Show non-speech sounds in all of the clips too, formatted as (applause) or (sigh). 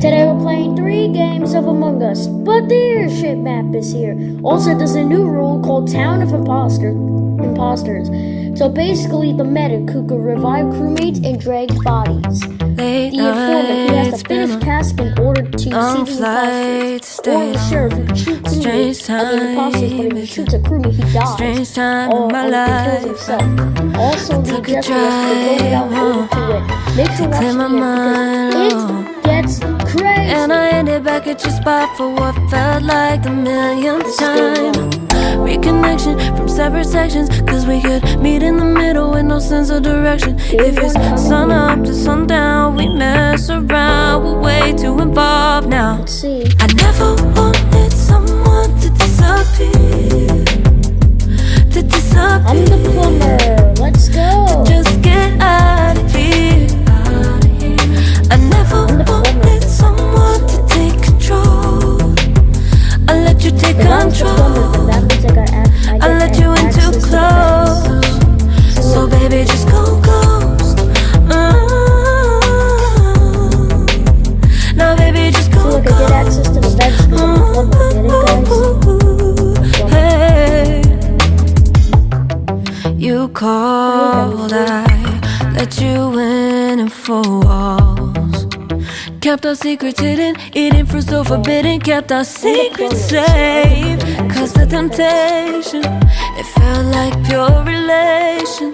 Today we're playing three games of Among Us, but the airship map is here. Also, there's a new rule called Town of Imposter, Imposters. So basically, the medic who could revive crewmates and drag bodies. Late The informant, he has to finish tasks in order to see the imposters. Or the sheriff who can shoot crewmates of the imposters, but if he shoots a crewmate, he dies. strange time or, in my or he kills himself. Also, the objective is to vote it out in order drive, to win. Make sure watch the end because it gets crazy. And I ended back at your spot for what felt like the millionth This is good time. Reconnection from separate sections, cause we could meet in the middle with no sense of direction. If it's sun up to sundown, we mess around, we're way too involved now. I never wanted someone to disappear. To disappear. I'm the plumber. Let's go. Just get out take control. then that means I got ac- I I get let you in too close. So baby, just go secrets hidden, eating fruit so forbidden. Kept our secrets safe. Cause the temptation, it felt like pure relation.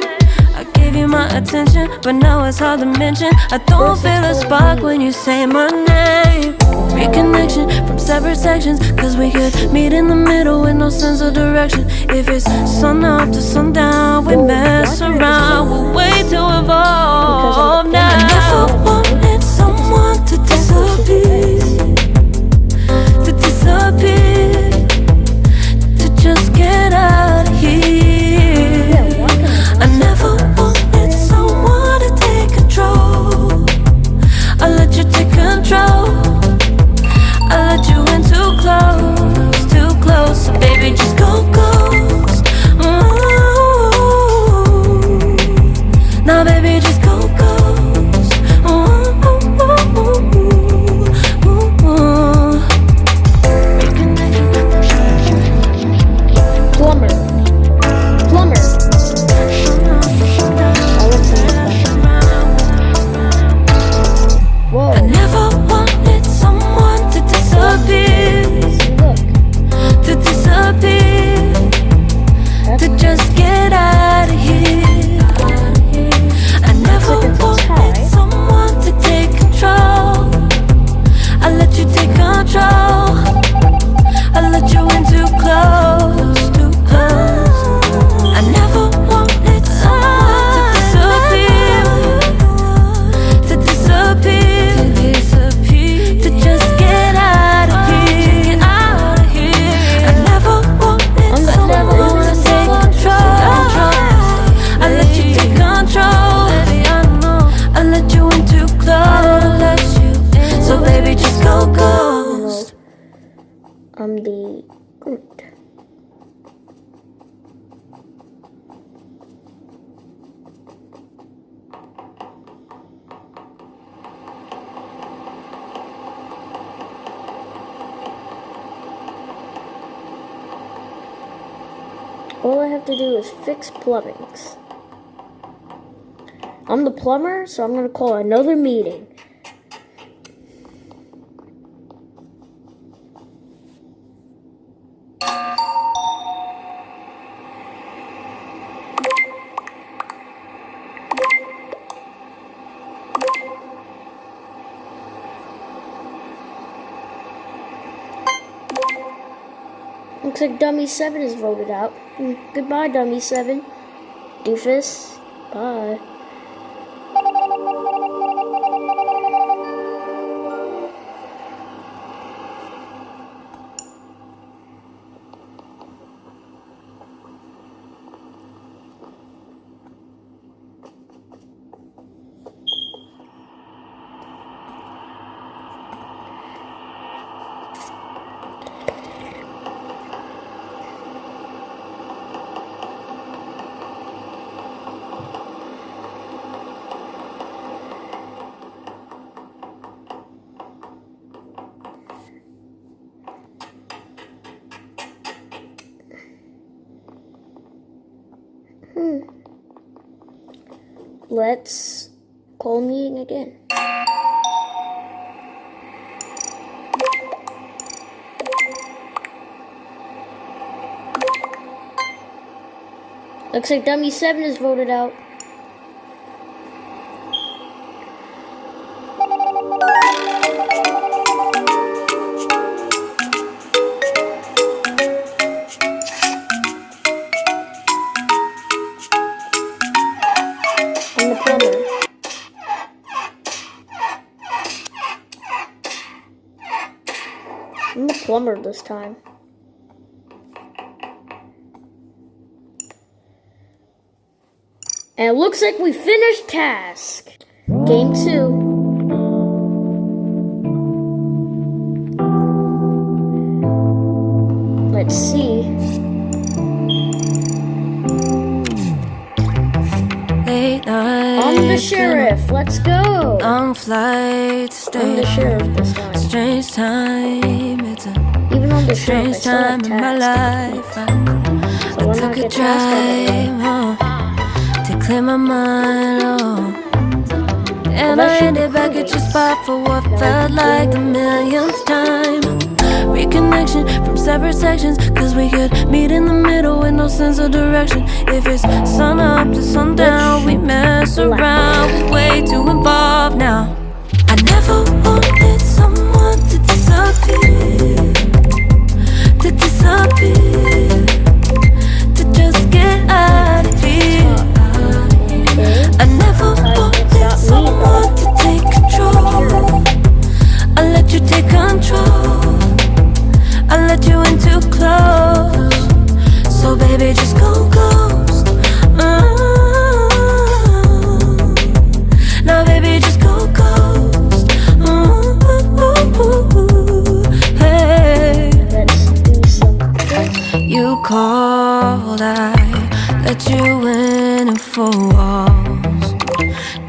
I gave you my attention, but now it's hard to mention. I don't feel a spark when you say my name. Reconnection from separate sections, cause we could meet in the middle with no sense of direction. If it's sun up to sundown, we mess around, we're way too involved now. Baby, just All I have to do is fix plumbings. I'm the plumber, so I'm gonna call another meeting. Looks like Dummy 7 is voted out. Hmm, Goodbye, Dummy 7. Doofus. Bye. Let's call meeting again. Looks like Dummy 7 is voted out. Plumber this time. And it looks like we finished task. Game two. Let's see. Late night. I'm the sheriff. Let's go. Flight, I'm the sheriff this time. Strange time. It's a Even on the strange time in my life. I, So I took a get task out of the way, drive home to clear my mind. Oh. And I ended back at your spot for what felt like the millionth time. Reconnection from separate sections, cause we could meet in the middle with no sense of direction. If it's sun up to sundown, we mess around, we're way too involved now. I never someone to disappear,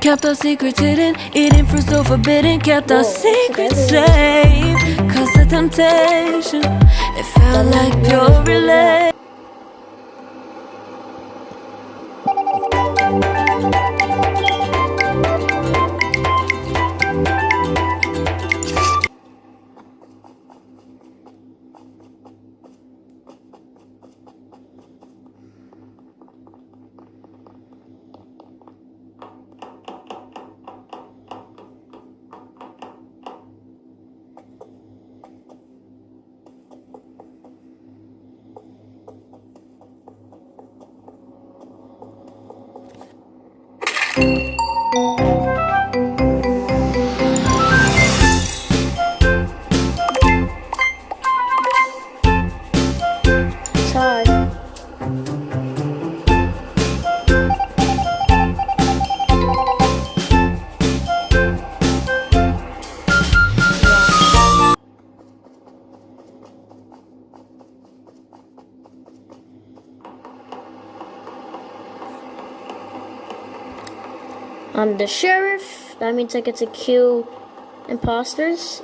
Kept our secrets hidden, eating fruit so forbidden. Kept our secrets safe. Cause the temptation, it felt like pure relay. I'm the sheriff. That means I get to kill imposters.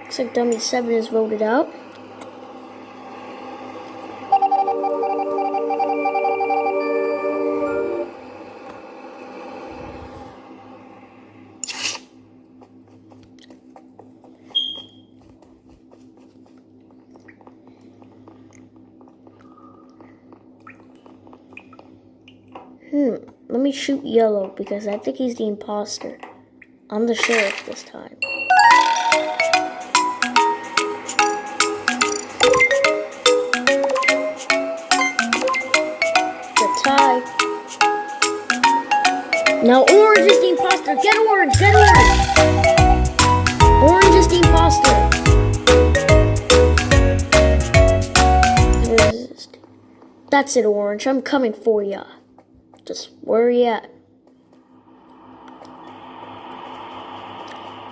Looks like Dummy 7 is voted out. Hmm, let me shoot Yellow because I think he's the imposter. I'm the sheriff this time. The tie. Now Orange is the imposter. Get Orange, get Orange. Orange is the imposter. That's it, Orange. I'm coming for ya. Just where you at?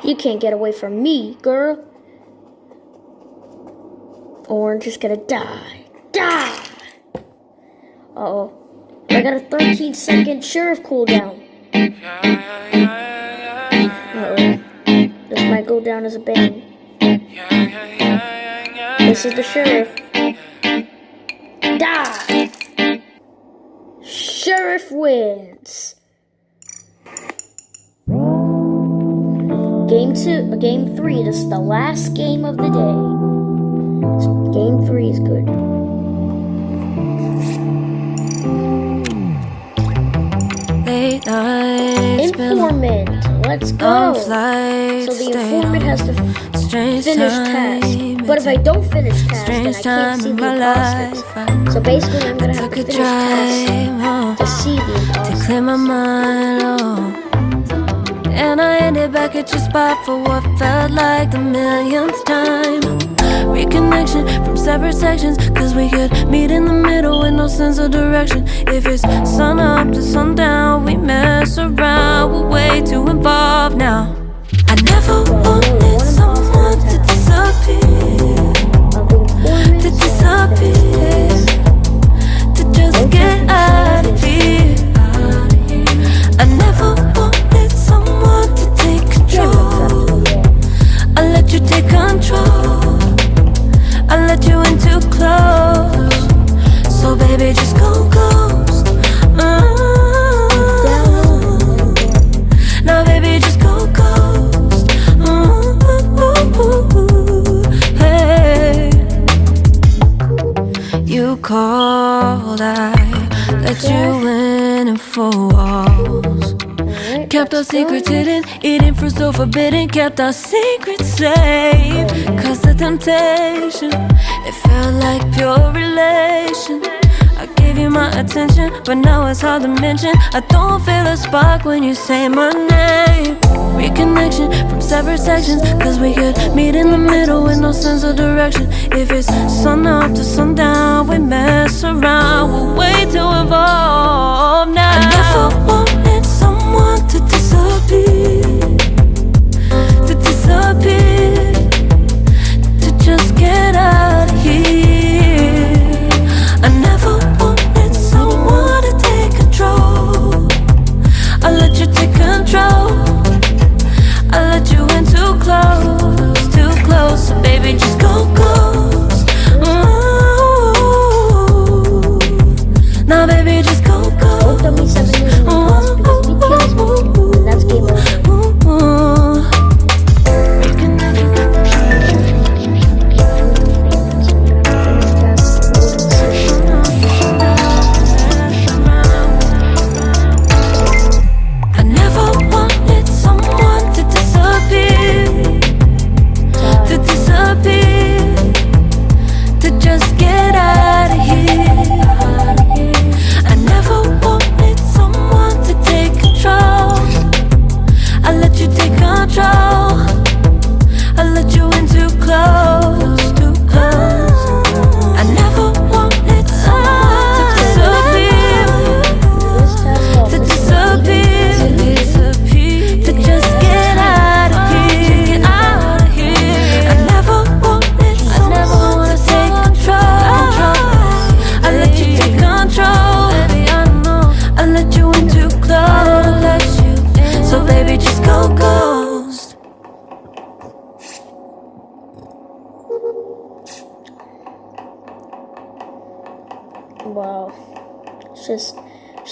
You can't get away from me, girl. Orange is gonna die. Die! Uh oh. I got a 13 second sheriff cooldown. Uh-oh. This might go down as a bang. This is the sheriff. Die! Sheriff wins. Game two, uh, game three. This is the last game of the day. Game three is good. Late nights, Informant, let's go. So the informant has to finish task. But if I don't finish task, then I can't see in the my imposters. life, So basically, I'm gonna have took to a finish task to see the to clear my mind. Oh. And I ended back at your spot for what felt like the millionth time. Reconnection from separate sections, cause we could meet in the middle with no sense of direction. If it's sun up to sundown, we mess around, we're way too involved now. I never wanted I never wanted someone to take control. I let you take control. I let you in too close. So baby, just go ghost. You called, I let you in and four walls. Kept our secrets hidden, eating fruit so forbidden. Kept our secrets safe. Cause the temptation, it felt like pure relation. I gave you my attention, but now it's hard to mention. I don't feel a spark when you say my name. Reconnection from separate sections, cause we could meet in the middle with no sense of direction. If it's sun up to sundown, we mess around, we're way too involved now.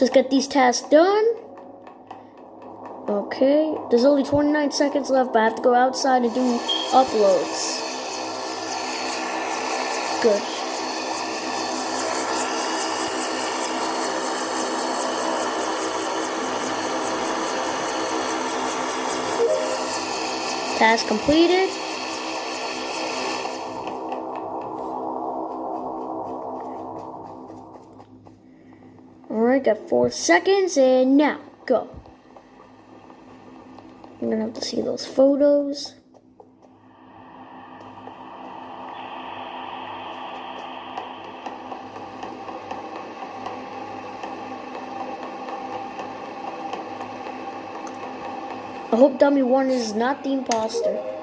Let's just get these tasks done. Okay. There's only 29 seconds left, but I have to go outside and do uploads. Good. Task completed. Got four seconds, and now go. I'm gonna have to see those photos. I hope Dummy 1 is not the imposter.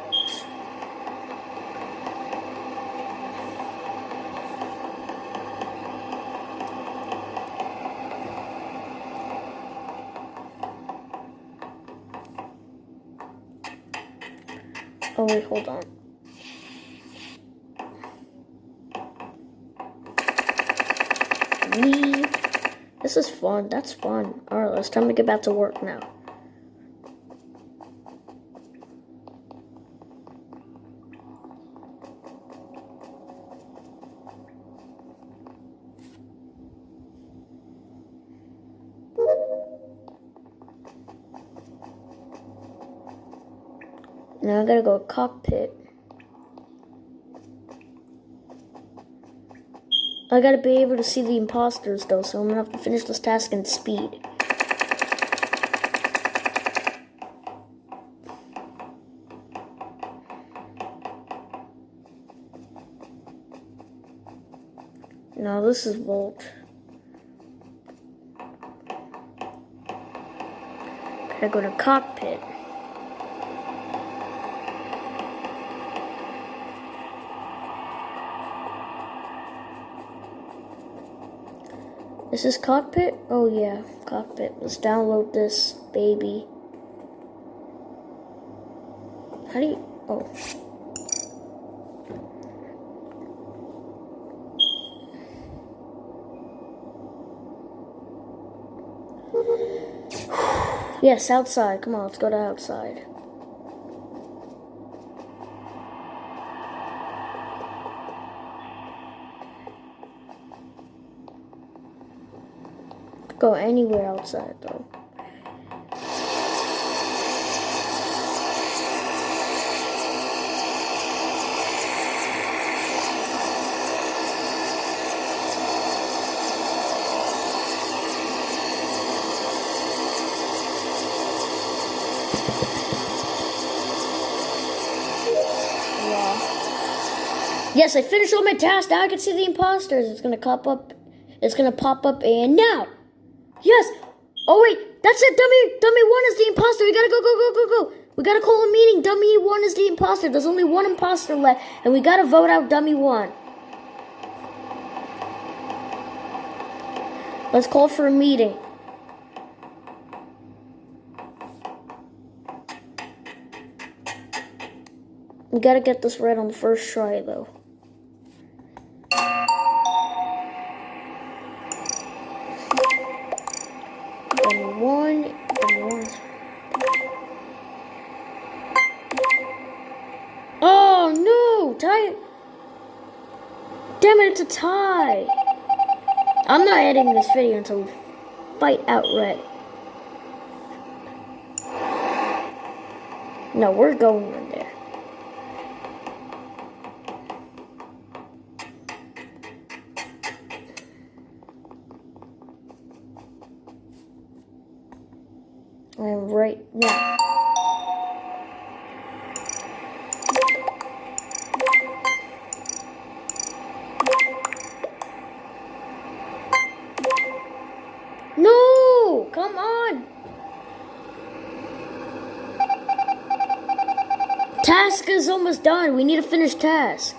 Oh wait, hold on. Me. This is fun. That's fun. Alright, it's time to get back to work now. Now I gotta go cockpit. I gotta be able to see the imposters though, so I'm gonna have to finish this task in speed. Now this is Vault. Gotta go to cockpit. This is this cockpit? Oh yeah, cockpit. Let's download this baby. How do you? Oh. (sighs) Yes, outside. Come on, let's go to outside. Go anywhere outside though. Yes, I finished all my tasks. Now I can see the imposters. It's gonna pop up. It's gonna pop up and now. Yes. Oh wait, that's it. Dummy, dummy one is the imposter. We gotta go, go, go, go, go. We gotta call a meeting. Dummy one is the imposter. There's only one imposter left, and we gotta vote out dummy one. Let's call for a meeting. We gotta get this right on the first try, though. It's a tie. I'm not editing this video until fight outright. No, we're going in there. I am right now. No! Come on! Task is almost done. We need to finish task.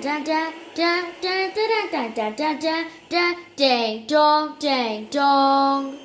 Dun dun dun dun dun dun dun dun dun dun dun ding dong ding dong